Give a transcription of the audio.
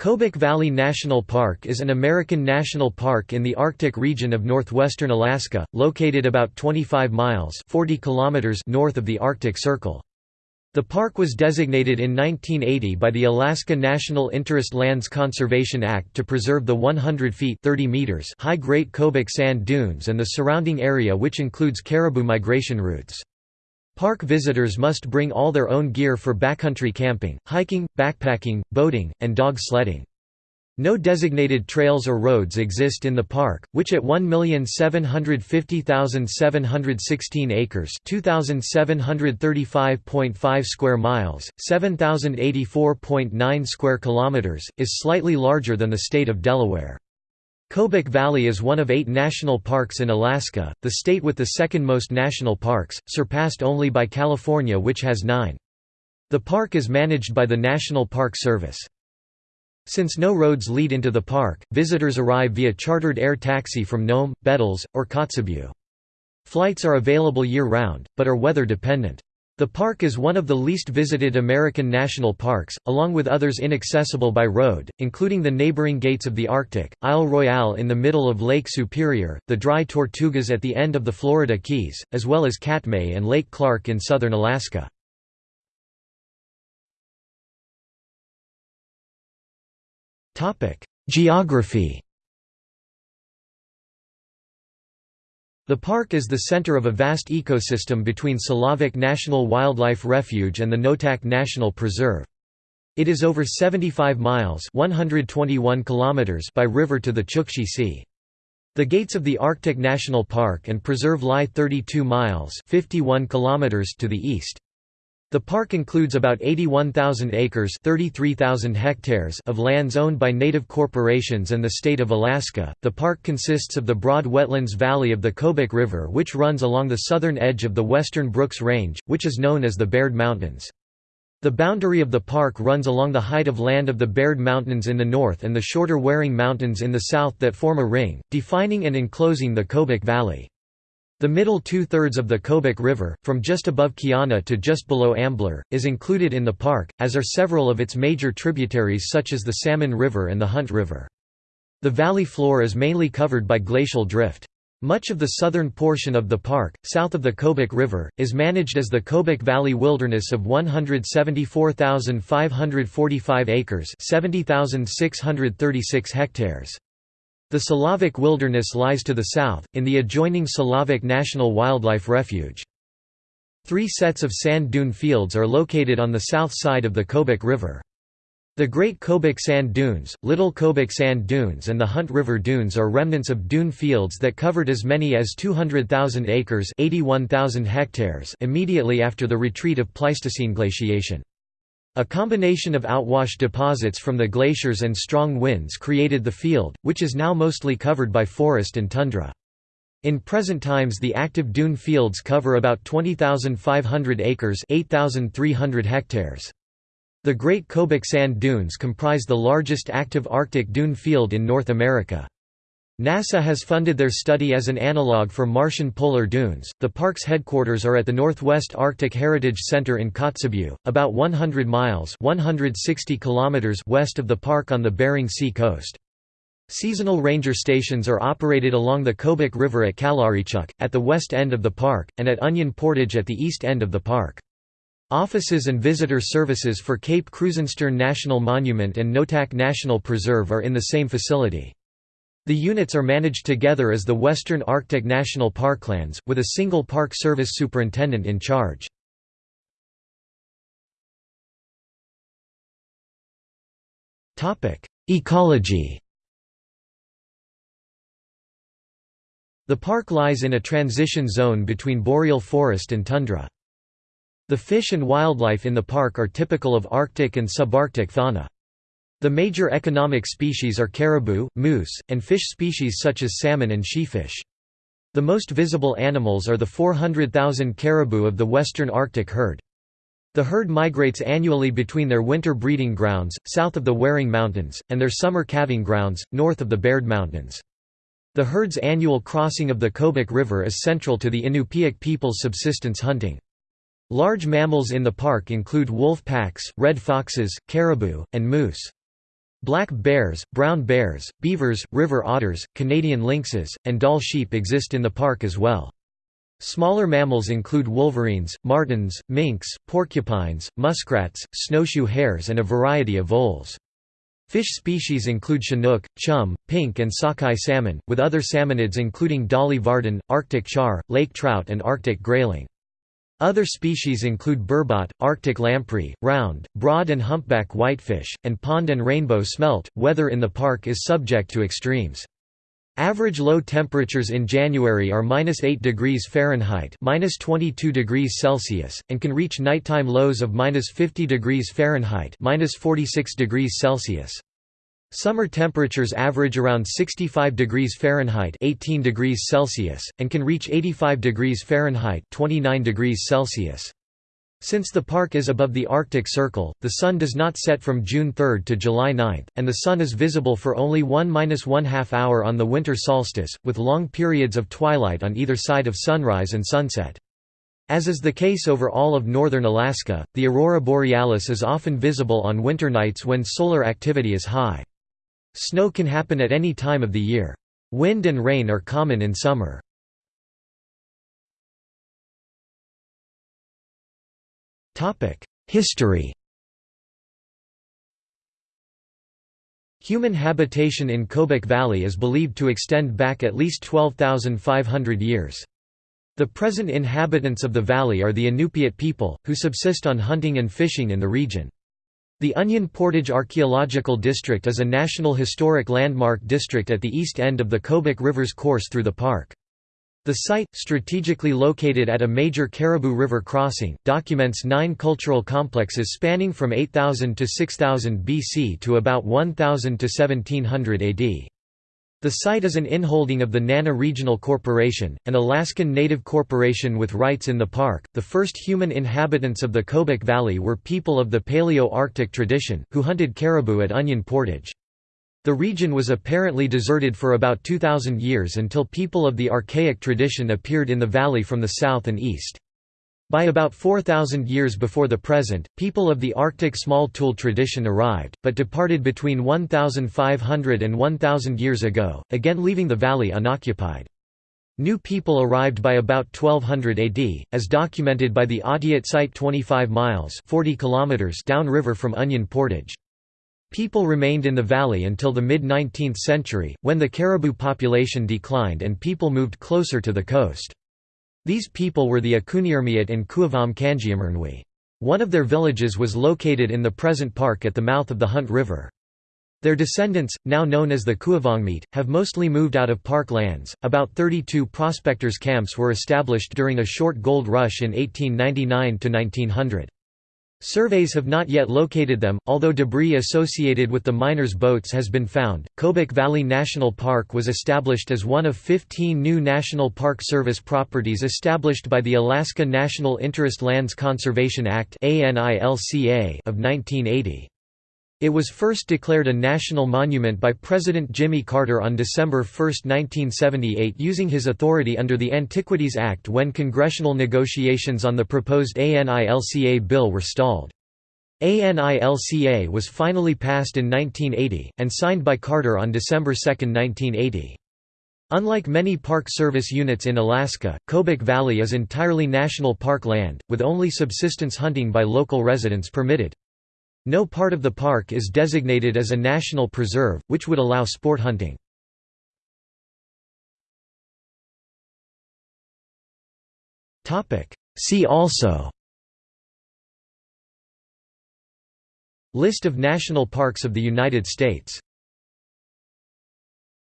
Kobuk Valley National Park is an American national park in the Arctic region of northwestern Alaska, located about 25 miles 40 kilometers north of the Arctic Circle. The park was designated in 1980 by the Alaska National Interest Lands Conservation Act to preserve the 100 feet 30 meters high Great Kobuk Sand Dunes and the surrounding area which includes caribou migration routes. Park visitors must bring all their own gear for backcountry camping, hiking, backpacking, boating, and dog sledding. No designated trails or roads exist in the park, which at 1,750,716 acres (2,735.5 square miles, 7,084.9 square kilometers), is slightly larger than the state of Delaware. Kobuk Valley is one of eight national parks in Alaska, the state with the second most national parks, surpassed only by California which has nine. The park is managed by the National Park Service. Since no roads lead into the park, visitors arrive via chartered air taxi from Nome, Bettles, or Kotzebue. Flights are available year-round, but are weather dependent. The park is one of the least visited American national parks, along with others inaccessible by road, including the neighboring Gates of the Arctic, Isle Royale in the middle of Lake Superior, the Dry Tortugas at the end of the Florida Keys, as well as Katmai and Lake Clark in southern Alaska. Geography The park is the center of a vast ecosystem between Selawik National Wildlife Refuge and the Noatak National Preserve. It is over 75 miles 121 kilometers by river to the Chukchi Sea. The gates of the Arctic National Park and Preserve lie 32 miles 51 kilometers to the east. The park includes about 81,000 acres 33,000 hectares of lands owned by native corporations and the state of Alaska. The park consists of the broad wetlands valley of the Kobuk River which runs along the southern edge of the western Brooks Range, which is known as the Baird Mountains. The boundary of the park runs along the height of land of the Baird Mountains in the north and the shorter Waring Mountains in the south that form a ring, defining and enclosing the Kobuk Valley. The middle two-thirds of the Kobuk River, from just above Kiana to just below Ambler, is included in the park, as are several of its major tributaries such as the Salmon River and the Hunt River. The valley floor is mainly covered by glacial drift. Much of the southern portion of the park, south of the Kobuk River, is managed as the Kobuk Valley Wilderness of 174,545 acres 70,636 hectares. The Selawik Wilderness lies to the south, in the adjoining Selawik National Wildlife Refuge. Three sets of sand dune fields are located on the south side of the Kobuk River. The Great Kobuk Sand Dunes, Little Kobuk Sand Dunes and the Hunt River Dunes are remnants of dune fields that covered as many as 200,000 acres 81,000 hectares immediately after the retreat of Pleistocene glaciation. A combination of outwash deposits from the glaciers and strong winds created the field, which is now mostly covered by forest and tundra. In present times the active dune fields cover about 20,500 acres 8,300 hectares. The Great Kobuk Sand Dunes comprise the largest active Arctic dune field in North America. NASA has funded their study as an analog for Martian polar dunes. The park's headquarters are at the Northwest Arctic Heritage Center in Kotzebue, about 100 miles (160 kilometers) west of the park on the Bering Sea coast. Seasonal ranger stations are operated along the Kobuk River at Kallarichuk, at the west end of the park, and at Onion Portage at the east end of the park. Offices and visitor services for Cape Krusenstern National Monument and Noatak National Preserve are in the same facility. The units are managed together as the Western Arctic National Parklands, with a single Park Service superintendent in charge. Ecology The park lies in a transition zone between boreal forest and tundra. The fish and wildlife in the park are typical of Arctic and subarctic fauna. The major economic species are caribou, moose, and fish species such as salmon and sheefish. The most visible animals are the 400,000 caribou of the western Arctic herd. The herd migrates annually between their winter breeding grounds, south of the Waring Mountains, and their summer calving grounds, north of the Baird Mountains. The herd's annual crossing of the Kobuk River is central to the Inupiaq people's subsistence hunting. Large mammals in the park include wolf packs, red foxes, caribou, and moose. Black bears, brown bears, beavers, river otters, Canadian lynxes, and Dall sheep exist in the park as well. Smaller mammals include wolverines, martens, minks, porcupines, muskrats, snowshoe hares and a variety of voles. Fish species include chinook, chum, pink and sockeye salmon, with other salmonids including dolly varden, arctic char, lake trout and arctic grayling. Other species include burbot, arctic lamprey, round, broad and humpback whitefish, and pond and rainbow smelt. Weather in the park is subject to extremes. Average low temperatures in January are -8 degrees Fahrenheit (-22 degrees Celsius) and can reach nighttime lows of -50 degrees Fahrenheit (-46 degrees Celsius). Summer temperatures average around 65 degrees Fahrenheit 18 degrees Celsius, and can reach 85 degrees Fahrenheit 29 degrees Celsius. Since the park is above the Arctic Circle, the sun does not set from June 3 to July 9, and the sun is visible for only 1–1 half hour on the winter solstice, with long periods of twilight on either side of sunrise and sunset. As is the case over all of northern Alaska, the aurora borealis is often visible on winter nights when solar activity is high. Snow can happen at any time of the year. Wind and rain are common in summer. History Human habitation in Kobuk Valley is believed to extend back at least 12,500 years. The present inhabitants of the valley are the Inupiat people, who subsist on hunting and fishing in the region. The Onion Portage Archaeological District is a National Historic Landmark district at the east end of the Kobuk River's course through the park. The site, strategically located at a major Caribou River crossing, documents nine cultural complexes spanning from 8000 to 6000 BC to about 1000 to 1700 AD. The site is an inholding of the Nana Regional Corporation, an Alaskan Native corporation with rights in the park. The first human inhabitants of the Kobuk Valley were people of the Paleo-Arctic tradition, who hunted caribou at Onion Portage. The region was apparently deserted for about 2,000 years until people of the archaic tradition appeared in the valley from the south and east. By about 4,000 years before the present, people of the Arctic small tool tradition arrived, but departed between 1,500 and 1,000 years ago, again leaving the valley unoccupied. New people arrived by about 1200 AD, as documented by the Ahteut site 25 miles 40 kilometers downriver from Onion Portage. People remained in the valley until the mid-19th century, when the caribou population declined and people moved closer to the coast. These people were the Akunirmiut and Kuavam Kanjiamernwi. One of their villages was located in the present park at the mouth of the Hunt River. Their descendants, now known as the Kuuvangmiut, have mostly moved out of park lands. About 32 prospectors' camps were established during a short gold rush in 1899 to 1900. Surveys have not yet located them, although debris associated with the miners' boats has been found. Kobuk Valley National Park was established as one of 15 new National Park Service properties established by the Alaska National Interest Lands Conservation Act of 1980. It was first declared a national monument by President Jimmy Carter on December 1, 1978 using his authority under the Antiquities Act when congressional negotiations on the proposed ANILCA bill were stalled. ANILCA was finally passed in 1980, and signed by Carter on December 2, 1980. Unlike many Park Service units in Alaska, Kobuk Valley is entirely national park land, with only subsistence hunting by local residents permitted. No part of the park is designated as a national preserve, which would allow sport hunting. See also List of national parks of the United States